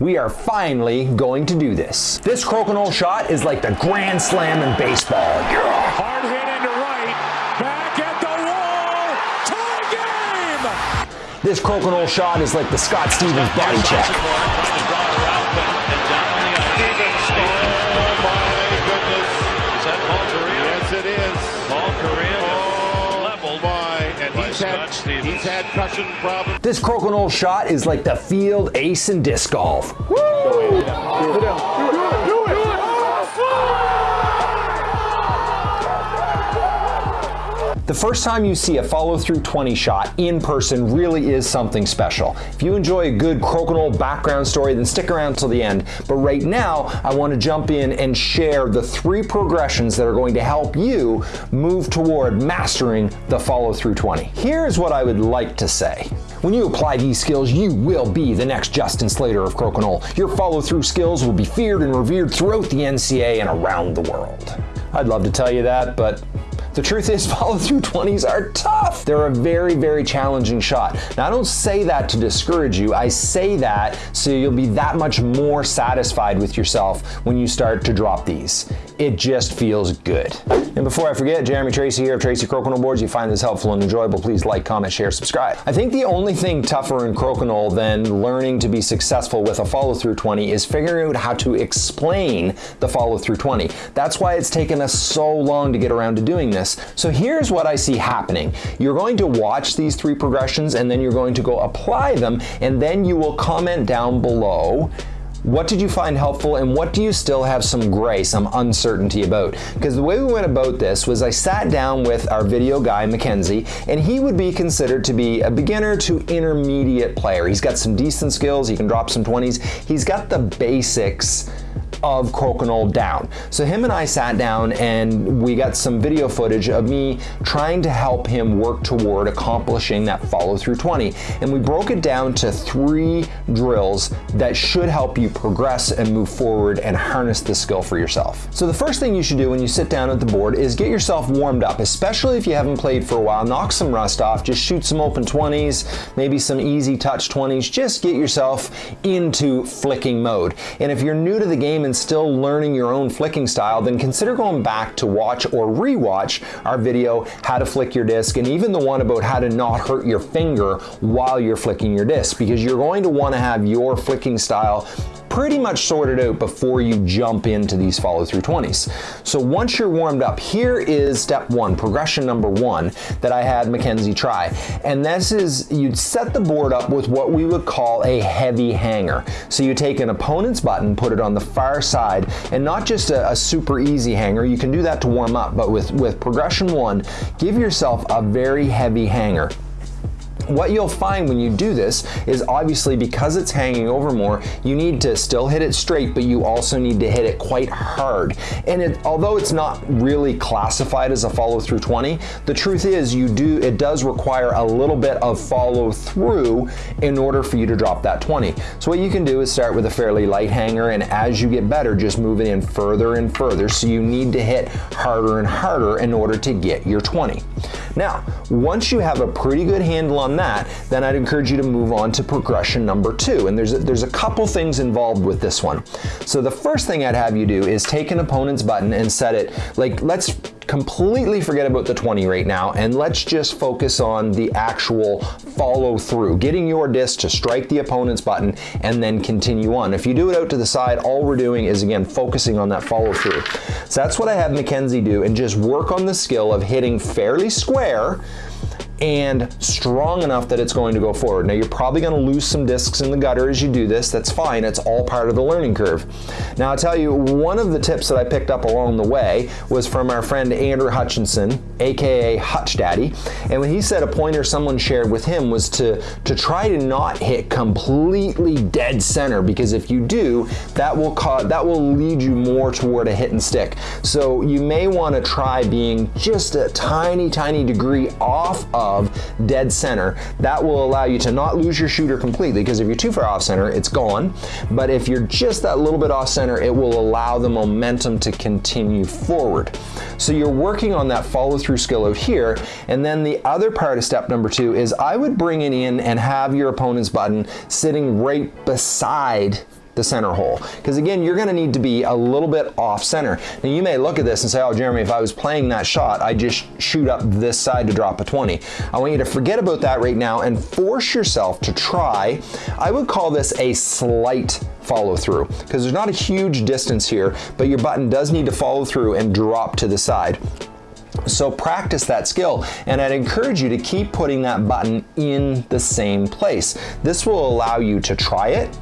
we are finally going to do this. This crokinole shot is like the grand slam in baseball. Yeah. Hard hit into right, back at the wall, tie game! This crokinole shot is like the Scott Stevens body check. He's had, Scott he's had cushion problems. This crokinole shot is like the field ace in disc golf. The first time you see a follow through 20 shot in person really is something special. If you enjoy a good crokinole background story, then stick around till the end. But right now, I want to jump in and share the three progressions that are going to help you move toward mastering the follow through 20. Here's what I would like to say. When you apply these skills, you will be the next Justin Slater of crokinole. Your follow through skills will be feared and revered throughout the NCA and around the world. I'd love to tell you that, but the truth is, follow through 20s are tough. They're a very, very challenging shot. Now, I don't say that to discourage you. I say that so you'll be that much more satisfied with yourself when you start to drop these. It just feels good. And before I forget, Jeremy Tracey here of Tracey Crokinole Boards. If You find this helpful and enjoyable, please like, comment, share, subscribe. I think the only thing tougher in crokinole than learning to be successful with a follow through 20 is figuring out how to explain the follow through 20. That's why it's taken us so long to get around to doing this. So here's what I see happening. You're going to watch these three progressions and then you're going to go apply them and then you will comment down below what did you find helpful and what do you still have some gray, some uncertainty about? Because the way we went about this was I sat down with our video guy, Mackenzie, and he would be considered to be a beginner to intermediate player. He's got some decent skills, he can drop some 20s, he's got the basics of crokinole down. So him and I sat down and we got some video footage of me trying to help him work toward accomplishing that follow through 20. And we broke it down to three drills that should help you progress and move forward and harness the skill for yourself. So the first thing you should do when you sit down at the board is get yourself warmed up, especially if you haven't played for a while. Knock some rust off, just shoot some open 20s, maybe some easy touch 20s, just get yourself into flicking mode. And if you're new to the game and still learning your own flicking style, then consider going back to watch or rewatch our video, how to flick your disc, and even the one about how to not hurt your finger while you're flicking your disc, because you're going to want to have your flicking style pretty much sorted out before you jump into these follow through 20s. So once you're warmed up, here is step one, progression number one that I had Mackenzie try. And this is, you'd set the board up with what we would call a heavy hanger. So you take an opponent's button, put it on the far side, and not just a, a super easy hanger, you can do that to warm up, but with, with progression one, give yourself a very heavy hanger. What you'll find when you do this is obviously because it's hanging over more, you need to still hit it straight, but you also need to hit it quite hard. And it, although it's not really classified as a follow through 20, the truth is you do, it does require a little bit of follow through in order for you to drop that 20. So what you can do is start with a fairly light hanger and as you get better, just move it in further and further. So you need to hit harder and harder in order to get your 20. Now, once you have a pretty good handle on that, then I'd encourage you to move on to progression number two. And there's a, there's a couple things involved with this one. So the first thing I'd have you do is take an opponent's button and set it, like let's completely forget about the 20 right now and let's just focus on the actual follow through, getting your disc to strike the opponent's button and then continue on. If you do it out to the side, all we're doing is again focusing on that follow through. So that's what I have Mackenzie do and just work on the skill of hitting fairly square and strong enough that it's going to go forward. Now you're probably going to lose some discs in the gutter as you do this. That's fine. It's all part of the learning curve. Now I'll tell you, one of the tips that I picked up along the way was from our friend Andrew Hutchinson, aka Hutch Daddy. And when he said a pointer someone shared with him was to, to try to not hit completely dead center because if you do, that will cause, that will lead you more toward a hit and stick. So you may want to try being just a tiny, tiny degree off of dead center. That will allow you to not lose your shooter completely because if you're too far off center, it's gone. But if you're just that little bit off center, it will allow the momentum to continue forward. So you're working on that follow through skill out here. And then the other part of step number two is I would bring it in and have your opponent's button sitting right beside the center hole. Because again, you're gonna need to be a little bit off center. Now you may look at this and say, oh Jeremy, if I was playing that shot, I just shoot up this side to drop a 20. I want you to forget about that right now and force yourself to try, I would call this a slight follow through because there's not a huge distance here, but your button does need to follow through and drop to the side. So practice that skill and I'd encourage you to keep putting that button in the same place. This will allow you to try it,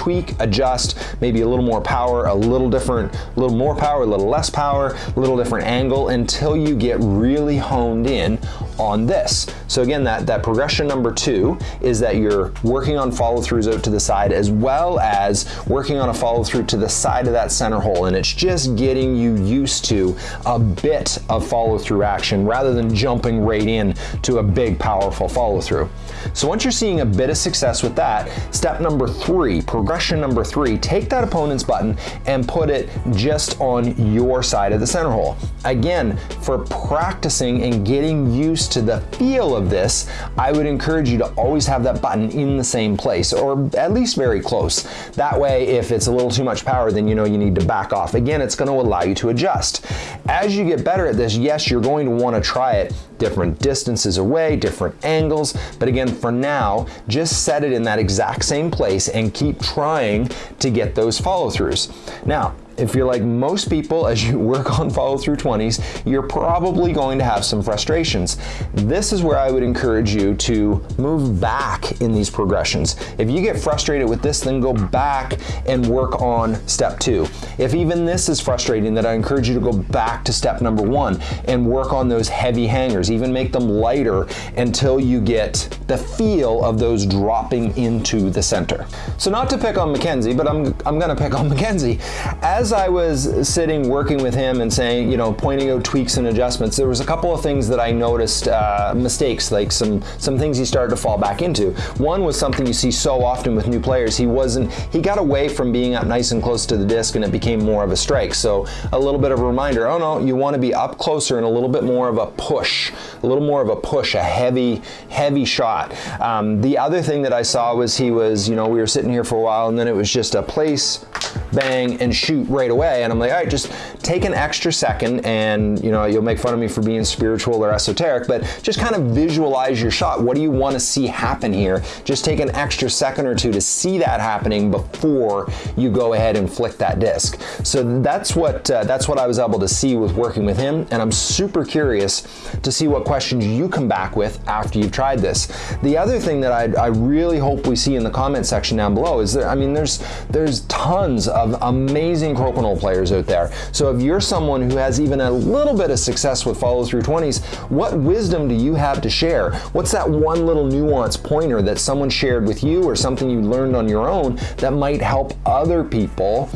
tweak, adjust, maybe a little more power, a little different, a little more power, a little less power, a little different angle until you get really honed in on this. So again, that, that progression number two is that you're working on follow throughs out to the side as well as working on a follow through to the side of that center hole. And it's just getting you used to a bit of follow through action rather than jumping right in to a big powerful follow through. So once you're seeing a bit of success with that, step number three, progression number three, take that opponent's button and put it just on your side of the center hole. Again, for practicing and getting used to the feel of this, I would encourage you to always have that button in the same place or at least very close. That way, if it's a little too much power, then you know you need to back off. Again, it's gonna allow you to adjust. As you get better at this, yes, you're going to wanna try it different distances away, different angles, but again, for now, just set it in that exact same place and keep trying to get those follow throughs. Now, if you're like most people, as you work on follow through 20s, you're probably going to have some frustrations. This is where I would encourage you to move back in these progressions. If you get frustrated with this, then go back and work on step two. If even this is frustrating, then I encourage you to go back to step number one and work on those heavy hangers, even make them lighter until you get the feel of those dropping into the center. So not to pick on Mackenzie, but I'm, I'm gonna pick on Mackenzie. As as I was sitting working with him and saying, you know, pointing out tweaks and adjustments, there was a couple of things that I noticed uh, mistakes, like some some things he started to fall back into. One was something you see so often with new players. He wasn't, he got away from being up nice and close to the disc and it became more of a strike. So a little bit of a reminder, oh no, you want to be up closer and a little bit more of a push, a little more of a push, a heavy, heavy shot. Um, the other thing that I saw was he was, you know, we were sitting here for a while and then it was just a place, bang, and shoot right away. And I'm like, all right, just take an extra second and, you know, you'll make fun of me for being spiritual or esoteric, but just kind of visualize your shot. What do you want to see happen here? Just take an extra second or two to see that happening before you go ahead and flick that disc. So that's what, uh, that's what I was able to see with working with him. And I'm super curious to see what questions you come back with after you've tried this. The other thing that I, I really hope we see in the comment section down below is that, I mean, there's, there's tons of amazing crokinole players out there. So if you're someone who has even a little bit of success with follow through 20s, what wisdom do you have to share? What's that one little nuance pointer that someone shared with you or something you learned on your own that might help other people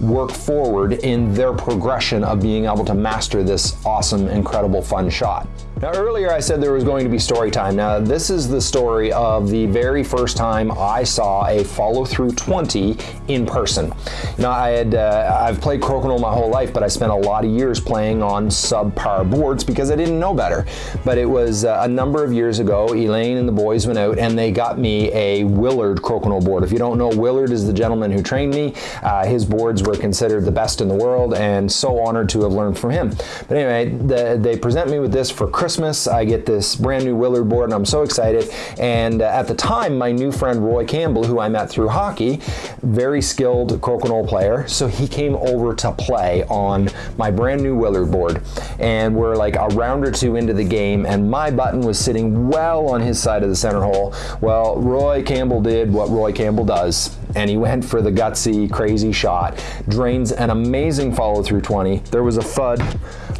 work forward in their progression of being able to master this awesome, incredible, fun shot. Now earlier I said there was going to be story time. Now this is the story of the very first time I saw a follow through 20 in person. Now I had, uh, I've played crokinole my whole life, but I spent a lot of years playing on subpar boards because I didn't know better. But it was uh, a number of years ago, Elaine and the boys went out and they got me a Willard crokinole board. If you don't know, Willard is the gentleman who trained me. Uh, his boards were considered the best in the world and so honored to have learned from him. But anyway, the, they present me with this for Christmas I get this brand new Willard board and I'm so excited. And uh, at the time, my new friend Roy Campbell, who I met through hockey, very skilled crokinole player, so he came over to play on my brand new Willard board. And we're like a round or two into the game and my button was sitting well on his side of the center hole. Well, Roy Campbell did what Roy Campbell does and he went for the gutsy, crazy shot. Drains an amazing follow through 20. There was a thud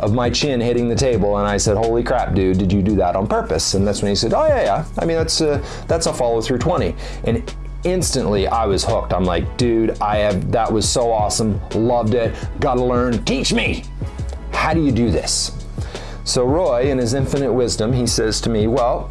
of my chin hitting the table and I said, holy crap, dude, did you do that on purpose? And that's when he said, oh yeah, yeah. I mean, that's a, that's a follow through 20. And instantly I was hooked. I'm like, dude, I have, that was so awesome. Loved it. Gotta learn. Teach me. How do you do this? So Roy, in his infinite wisdom, he says to me, well,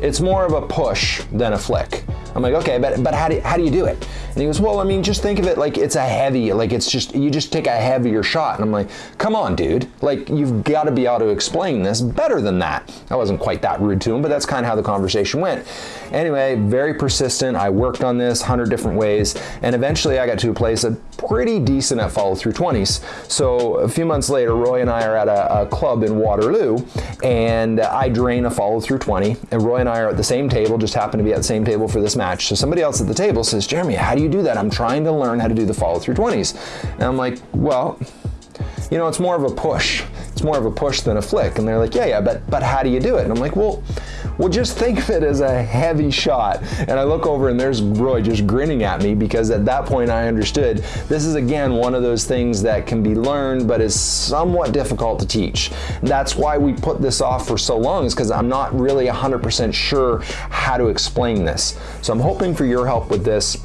it's more of a push than a flick. I'm like, okay, but, but how, do, how do you do it? And he goes, well, I mean, just think of it like it's a heavy, like it's just, you just take a heavier shot. And I'm like, come on, dude. Like, you've got to be able to explain this better than that. I wasn't quite that rude to him, but that's kind of how the conversation went. Anyway, very persistent. I worked on this 100 different ways. And eventually I got to a place that pretty decent at follow through 20s. So a few months later, Roy and I are at a, a club in Waterloo and I drain a follow through 20 and Roy and I are at the same table, just happen to be at the same table for this match. So somebody else at the table says, Jeremy, how do you do that? I'm trying to learn how to do the follow through 20s. And I'm like, well, you know, it's more of a push. It's more of a push than a flick. And they're like, yeah, yeah, but but how do you do it? And I'm like, well, well, just think of it as a heavy shot. And I look over and there's Roy just grinning at me because at that point I understood this is again one of those things that can be learned but is somewhat difficult to teach. That's why we put this off for so long is because I'm not really 100% sure how to explain this. So I'm hoping for your help with this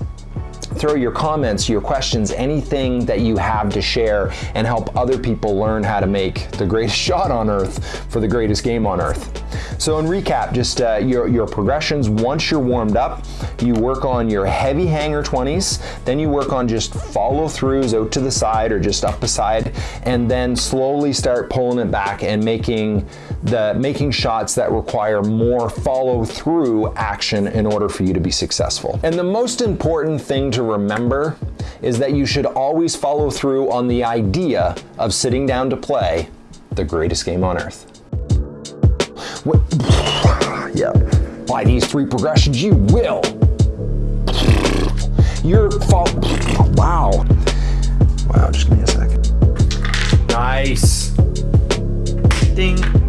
throw your comments, your questions, anything that you have to share and help other people learn how to make the greatest shot on earth for the greatest game on earth. So in recap, just uh, your, your progressions, once you're warmed up, you work on your heavy hanger 20s, then you work on just follow throughs out to the side or just up the side, and then slowly start pulling it back and making the making shots that require more follow through action in order for you to be successful. And the most important thing to remember is that you should always follow through on the idea of sitting down to play the greatest game on earth. What? yeah. By these three progressions, you will. Your fault. Wow. Wow, just give me a second. Nice. Ding.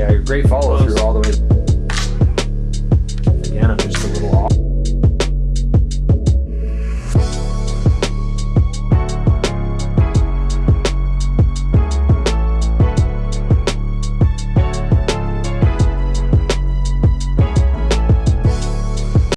I great follow through all the way. Again, I'm just a little off.